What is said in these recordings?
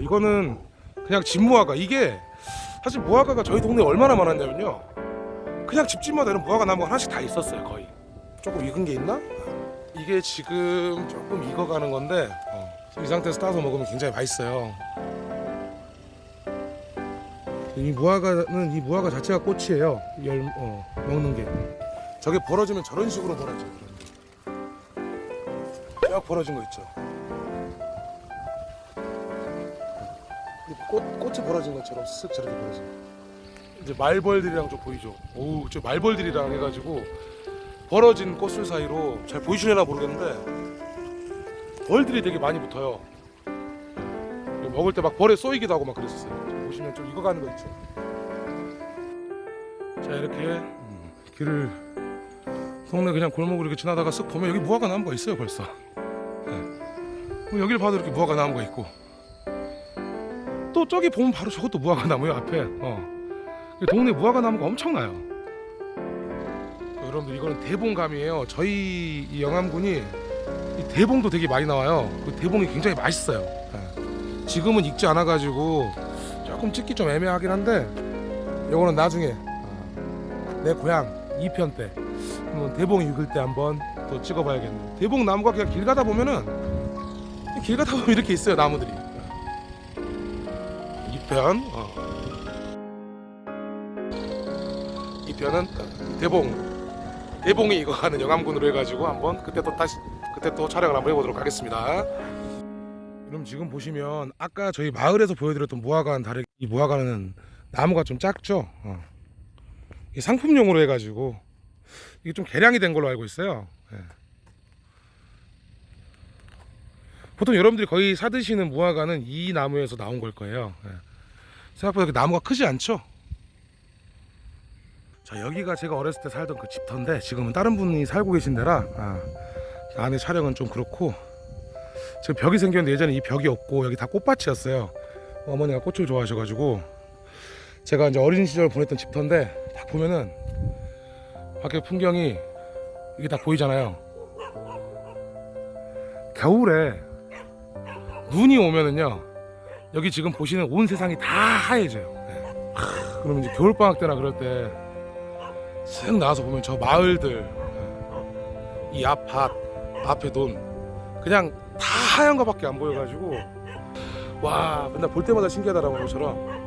이거는 그냥 집 무화과. 이게 사실 무화과가 저희 동네에 얼마나 많았냐면요. 그냥 집집마다 이런 무화과 나무가 하나씩 다 있었어요 거의. 조금 익은 게 있나? 이게 지금 조금 익어가는 건데 어, 이 상태에서 따서 먹으면 굉장히 맛있어요. 이 무화과는 이 무화과 자체가 꽃이에요. 열 어, 먹는 게. 저게 벌어지면 저런 식으로 벌어져요. 쫙 벌어진 거 있죠. 꽃 꽃이 벌어진 것처럼 쓱 저렇게 벌어져. 이제 말벌들이랑 좀 보이죠. 오, 저 말벌들이랑 해가지고 벌어진 꽃술 사이로 잘 보이시려나 모르겠는데 벌들이 되게 많이 붙어요. 먹을 때 막 벌에 쏘이기도 하고 막 그랬었어요. 보시면 좀 익어가는 거 있죠. 자 이렇게 음, 길을 동네 그냥 골목으로 이렇게 지나다가 쓱 보면 여기 무화과 나무가 있어요 벌써. 네. 뭐 여기를 봐도 이렇게 무화과 나무가 있고 또 저기 보면 바로 저것도 무화과 나무예요 앞에. 어. 이 동네 무화과 나무가 엄청나요. 여러분들 이거는 대봉감이에요. 저희 이 영암군이 이 대봉도 되게 많이 나와요. 그 대봉이 굉장히 맛있어요. 예. 지금은 익지 않아 가지고 조금 찍기 좀 애매하긴 한데 요거는 나중에 어, 내 고향 2편 때 대봉 익을 때 한번 또 찍어봐야겠네요. 대봉 나무가 그냥 길 가다 보면은 길 가다 보면 이렇게 있어요 나무들이. 2편 어. 2편은 대봉 대봉이 이거 하는 영암군으로 해가지고 한번 그때 또 다시 그때 또 촬영을 한번 해보도록 하겠습니다. 그럼 지금 보시면 아까 저희 마을에서 보여드렸던 무화과는 다르게 이 무화과는 나무가 좀 작죠. 어. 이 상품용으로 해가지고 이게 좀 개량이 된 걸로 알고 있어요. 예. 보통 여러분들이 거의 사드시는 무화과는 이 나무에서 나온 걸 거예요. 예. 생각보다 나무가 크지 않죠. 자 여기가 제가 어렸을 때 살던 그 집터인데 지금은 다른 분이 살고 계신 데라 아, 안에 촬영은 좀 그렇고 지금 벽이 생겼는데 예전에 이 벽이 없고 여기 다 꽃밭이었어요 어머니가 꽃을 좋아하셔가지고 제가 이제 어린 시절 보냈던 집터인데 딱 보면은 밖에 풍경이 이게 다 보이잖아요 겨울에 눈이 오면은요 여기 지금 보시는 온 세상이 다 하얘져요. 네. 그러면 이제 겨울방학 때나 그럴 때 쓱 나와서 보면 저 마을들 이 앞밭 앞에 논 그냥 다 하얀 거밖에 안 보여가지고 와 맨날 볼 때마다 신기하다라고 것처럼.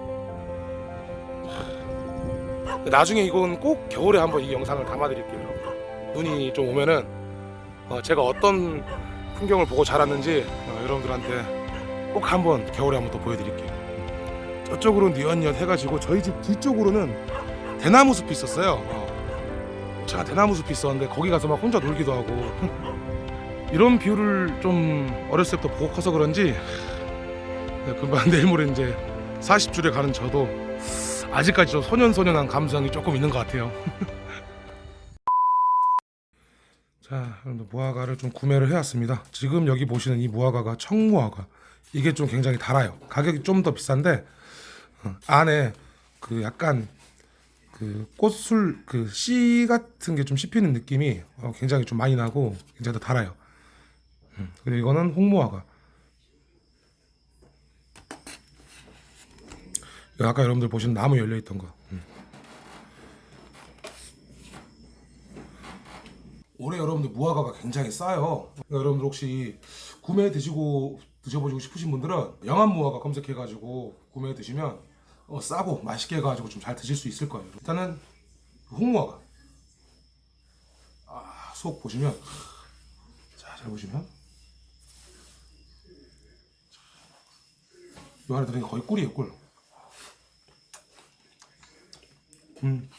나중에 이건 꼭 겨울에 한번 이 영상을 담아 드릴게요 여러분. 눈이 좀 오면은 어, 제가 어떤 풍경을 보고 자랐는지 어, 여러분들한테 꼭 한번 겨울에 한번 또 보여드릴게요. 저쪽으로는 뉘엿뉘엿 해가지고 저희 집 뒤쪽으로는 대나무 숲이 있었어요. 어. 제가 대나무 숲이 있었는데 거기 가서 막 혼자 놀기도 하고. 이런 view를 좀 어렸을 때부터 보고 커서 그런지 네, 금방 내일 모레 이제 40줄에 가는 저도 아직까지 좀 소년소년한 감성이 조금 있는 것 같아요. 자 여러분들 무화과를 좀 구매를 해왔습니다. 지금 여기 보시는 이 무화과가 청무화과 이게 좀 굉장히 달아요 가격이 좀 더 비싼데 어, 안에 그 약간 그 꽃술 그 씨 같은 게 좀 씹히는 느낌이 어, 굉장히 좀 많이 나고 굉장히 더 달아요. 음, 그리고 이거는 홍무화과. 이거 아까 여러분들 보신 나무 열려 있던 거. 음. 올해 여러분들 무화과가 굉장히 싸요. 그러니까 여러분들 혹시 구매 드시고 드셔보시고 싶으신 분들은 영암 무화과 검색해가지고 구매해 드시면 어, 싸고 맛있게 해가지고 좀 잘 드실 수 있을 거예요. 일단은 홍무화과. 아, 속 보시면 자, 잘 보시면 이 안에 들어있는 게 거의 꿀이에요, 꿀. 음.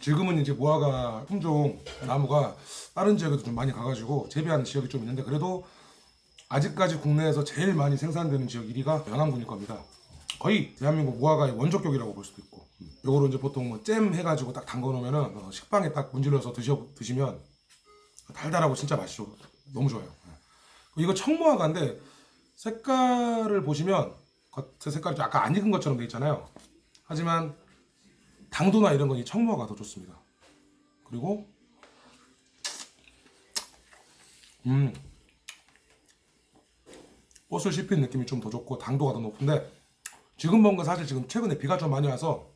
지금은 이제 무화과 품종 나무가 다른 지역에도 좀 많이 가가지고 재배하는 지역이 좀 있는데 그래도 아직까지 국내에서 제일 많이 생산되는 지역 1위가 영암군일 겁니다. 거의 대한민국 무화과의 원조격이라고 볼 수도 있고 요거로 이제 보통 뭐 잼 해가지고 딱 담궈 놓으면은 어, 식빵에 딱 문질러서 드셔 드시면 달달하고 진짜 맛있죠. 너무 좋아요. 이거 청무화과인데 색깔을 보시면 겉의 색깔이 좀 아까 안 익은 것처럼 돼 있잖아요. 하지만 당도나 이런 건 이 청무화가 더 좋습니다. 그리고 음 꽃을 씹힌 느낌이 좀 더 좋고 당도가 더 높은데 지금 먹은 건 사실 지금 최근에 비가 좀 많이 와서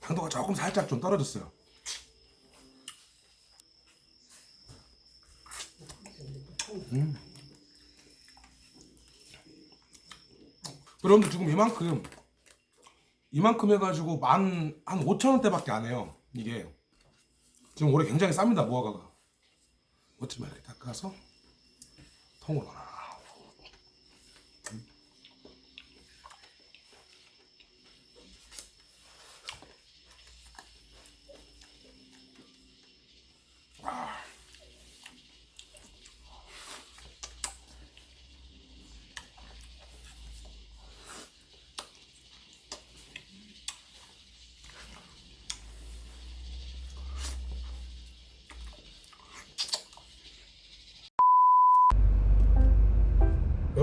당도가 조금 살짝 좀 떨어졌어요. 음. 여러분들 지금 이만큼 이만큼 해가지고 만 한 5천 원대밖에 안 해요. 이게 지금 올해 굉장히 쌉니다 무화과가. 어찌만 닦아서 통으로 놔.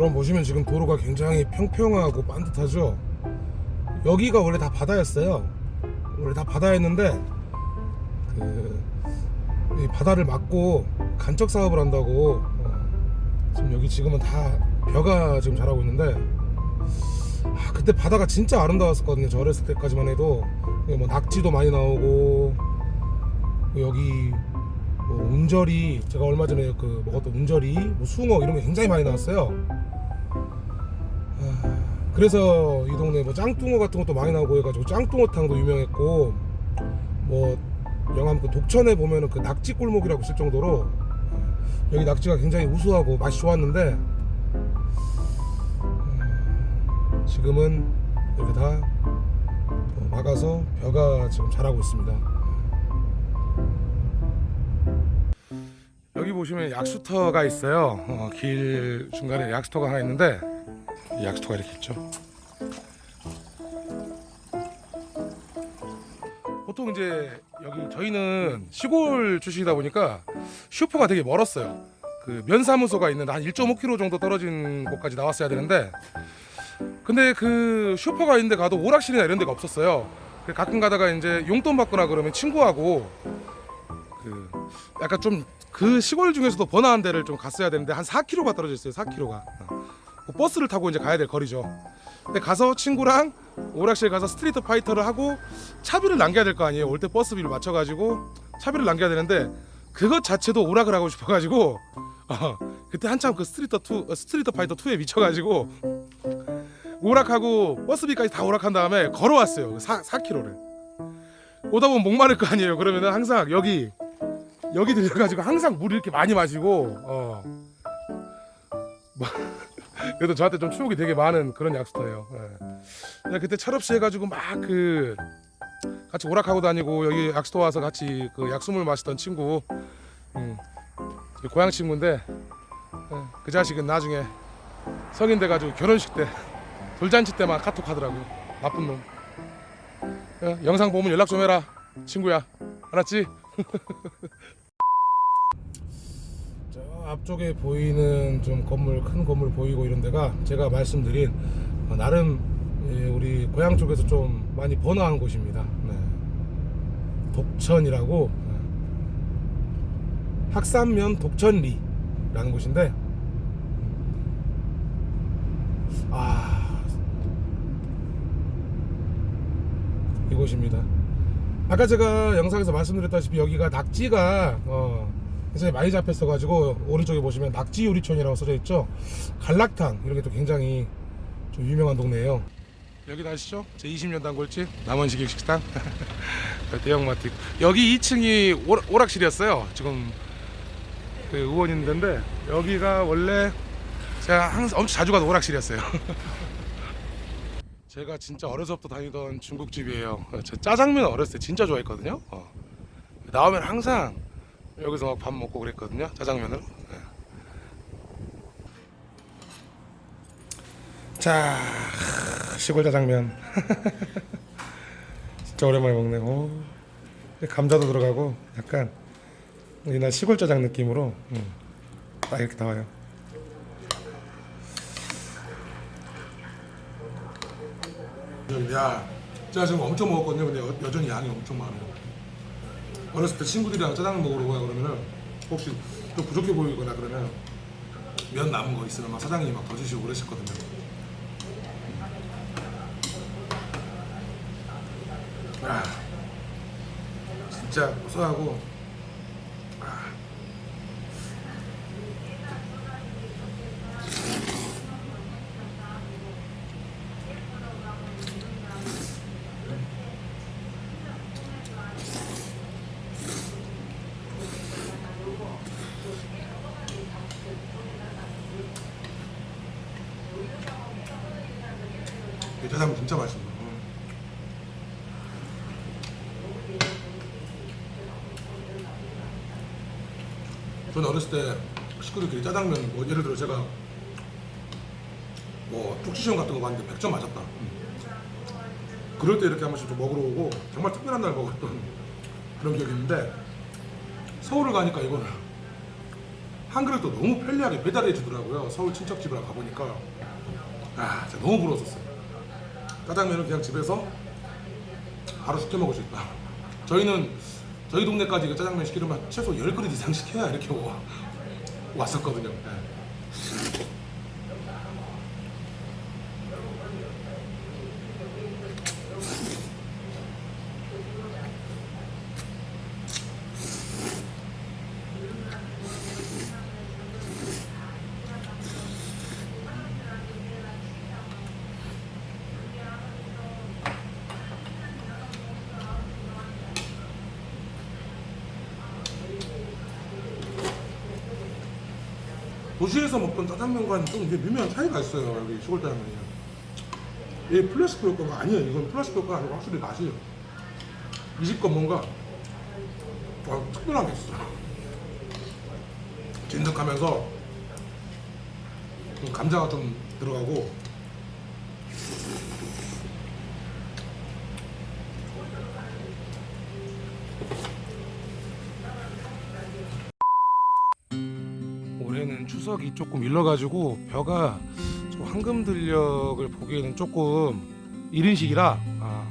여러분 보시면 지금 도로가 굉장히 평평하고 반듯하죠. 여기가 원래 다 바다였어요. 원래 다 바다였는데 그이 바다를 막고 간척 사업을 한다고 어, 지금 여기 지금은 다 벼가 지금 자라고 있는데 아, 그때 바다가 진짜 아름다웠었거든요. 저 어렸을 때까지만 해도 여기 뭐 낙지도 많이 나오고 여기 뭐 운절이 제가 얼마 전에 그 먹었던 운절이 뭐 숭어 이런 게 굉장히 많이 나왔어요. 아, 그래서 이 동네 뭐 짱뚱어 같은 것도 많이 나오고 해가지고 짱뚱어탕도 유명했고 뭐 영암 그 독천에 보면은 그 낙지 골목이라고 있을 정도로 여기 낙지가 굉장히 우수하고 맛이 좋았는데 음, 지금은 이렇게 다 어, 막아서 벼가 지금 자라고 있습니다. 여기 보시면 약수터가 있어요. 어, 길 중간에 약수터가 하나 있는데 이 약수터가 이렇게 있죠. 보통 이제 여기 저희는 시골 출신이다 보니까 슈퍼가 되게 멀었어요. 그 면사무소가 있는 한 1.5km 정도 떨어진 곳까지 나왔어야 되는데 근데 그 슈퍼가 있는데 가도 오락실이나 이런 데가 없었어요. 그래서 가끔 가다가 이제 용돈 받거나 그러면 친구하고 그 약간 좀 그 시골 중에서도 번화한 데를 좀 갔어야 되는데 한 4km가 떨어져 있어요. 4km가. 그 버스를 타고 이제 가야 될 거리죠. 근데 가서 친구랑 오락실 가서 Street Fighter를 하고 차비를 남겨야 될 거 아니에요. 올 때 버스비를 맞춰가지고 차비를 남겨야 되는데 그것 자체도 오락을 하고 싶어가지고 어, 그때 한참 그 Street Two 어, Street Fighter 2에 미쳐가지고 오락하고 버스비까지 다 오락한 다음에 걸어왔어요. 4, 4km를. 오다 보면 목마를 거 아니에요. 그러면은 항상 여기 여기 들려가지고 항상 물 이렇게 많이 마시고 어. 뭐, 그래도 저한테 좀 추억이 되게 많은 그런 약수터예요. 예. 네, 그때 철없이 해가지고 막 그 같이 오락하고 다니고 여기 약수터 와서 같이 그 약수물 마시던 친구, 음, 고향 친구인데 예, 그 자식은 나중에 성인 돼가지고 결혼식 때 돌잔치 때만 카톡 하더라고요. 나쁜 놈. 예, 영상 보면 연락 좀 해라, 친구야. 알았지? 저 앞쪽에 보이는 좀 건물 큰 건물 보이고 이런 데가 제가 말씀드린 어, 나름 예, 우리 고향 쪽에서 좀 많이 번화한 곳입니다. 네. 독천이라고 네. 학산면 독천리라는 곳인데 아 이곳입니다. 아까 제가 영상에서 말씀드렸다시피 여기가 낙지가 어, 굉장히 많이 잡혔어 가지고 오른쪽에 보시면 낙지 요리촌이라고 써져 있죠. 갈락탕 이런 게 또 굉장히 좀 유명한 동네예요. 여기 아시죠? 제 20년 단골집 남원식 식당 대형마트 여기 2층이 오락실이었어요. 지금 그 의원 있는 데인데 여기가 원래 제가 항상 엄청 자주 가던 오락실이었어요. 제가 진짜 어려서부터 다니던 중국집이에요. 저 짜장면 어렸을 때 진짜 좋아했거든요. 어. 나오면 항상 여기서 막 밥 먹고 그랬거든요 짜장면을 네. 자 시골 짜장면. 진짜 오랜만에 먹네. 오, 감자도 들어가고 약간 옛날 시골 짜장 느낌으로 음, 딱 이렇게 나와요. 야 제가 지금 엄청 먹었거든요. 근데 여, 여전히 양이 엄청 많아요. 어렸을 때 친구들이랑 짜장면 먹으러 가 그러면은 혹시 좀 부족해 보이거나 그러면 면 남은 거 있으면 막 사장님이 막 더 주시고 그러셨거든요. 아, 진짜 고소하고 아. 이 짜장면 진짜. 음. 저는 어렸을 때 식구들끼리 짜장면 뭐 예를 들어 제가 뭐 쪽지시험 같은 거 봤는데 100점 맞았다. 그럴 때 이렇게 한 번씩 좀 먹으러 오고 정말 특별한 날 먹었던 그런 기억이 있는데 서울을 가니까 이거는 한 그릇도 너무 편리하게 배달해 주더라고요. 서울 친척집을 가보니까 아 진짜 너무 부러웠었어요. 짜장면은 그냥 집에서 바로 시켜 먹을 수 있다. 저희는 저희 동네까지 그 짜장면 시키려면 최소 10그릇 이상 시켜야 이렇게 와- 왔었거든요. 네. 도시에서 먹던 짜장면과는 좀 이게 미묘한 차이가 있어요. 여기 시골 짜장면이. 이 플라스틱 효과가 아니에요. 이건 플라스틱 효과가 아니고 확실히 맛이 이 집 건 뭔가 와, 특별한 게 있어요. 진득하면서 좀 감자가 좀 들어가고 추석이 조금 일러가지고 벼가 좀 황금 들녘을 보기에는 조금 이른 시기라 아,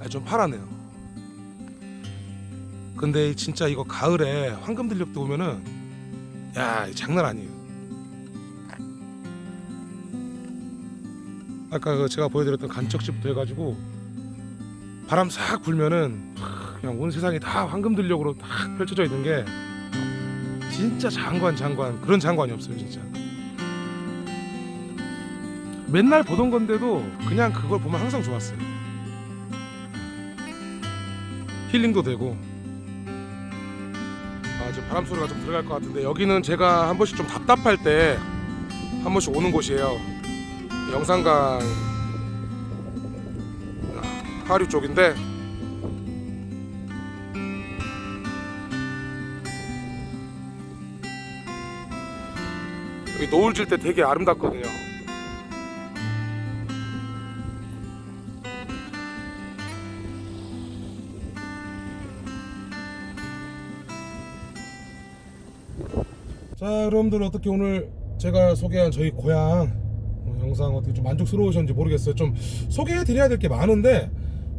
아니, 좀 파랗네요. 근데 진짜 이거 가을에 황금 들녘도 오면은 야 장난 아니에요. 아까 그 제가 보여드렸던 간척지부터 해가지고 바람 싹 불면은 하, 그냥 온 세상이 다 황금 들녘으로 딱 펼쳐져 있는 게 진짜 장관 장관 그런 장관이 없어요 진짜. 맨날 보던 건데도 그냥 그걸 보면 항상 좋았어요. 힐링도 되고. 아 지금 바람 소리가 좀 들어갈 것 같은데 여기는 제가 한 번씩 좀 답답할 때 한 번씩 오는 곳이에요. 영산강 하류 쪽인데 여기 노을 질 때 되게 아름답거든요. 자, 여러분들 어떻게 오늘 제가 소개한 저희 고향 어, 영상 어떻게 좀 만족스러우셨는지 모르겠어요. 좀 소개해 드려야 될 게 많은데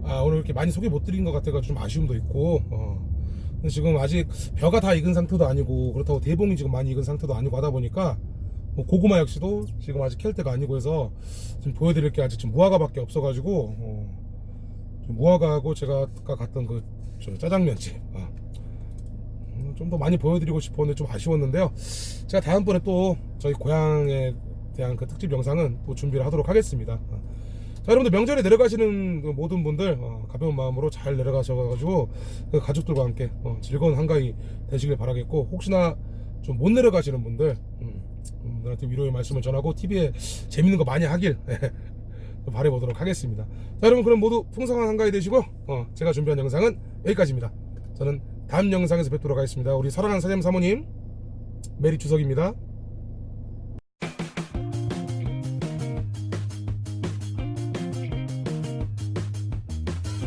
아, 오늘 이렇게 많이 소개 못 드린 것 같아서 좀 아쉬움도 있고 어. 지금 아직 벼가 다 익은 상태도 아니고 그렇다고 대봉이 지금 많이 익은 상태도 아니고 하다 보니까 뭐 고구마 역시도 지금 아직 캘 때가 아니고 해서 지금 보여드릴 게 아직 지금 무화과밖에 없어가지고 어, 좀 무화과하고 제가 아까 갔던 그저 짜장면집 아, 좀더 많이 보여드리고 싶었는데 좀 아쉬웠는데요. 제가 다음번에 또 저희 고향에 대한 그 특집 영상은 또 준비를 하도록 하겠습니다. 어. 자, 여러분들 명절에 내려가시는 그 모든 분들 어, 가벼운 마음으로 잘 내려가셔가지고 그 가족들과 함께 어, 즐거운 한가위 되시길 바라겠고 혹시나 좀 못 내려가시는 분들 음, 분들한테 위로의 말씀을 전하고 TV에 재밌는 거 많이 하길 좀 바라보도록 하겠습니다. 자, 여러분 그럼 모두 풍성한 한가위 되시고 어, 제가 준비한 영상은 여기까지입니다. 저는 다음 영상에서 뵙도록 하겠습니다. 우리 사랑하는 사장님 사모님 메리 추석입니다.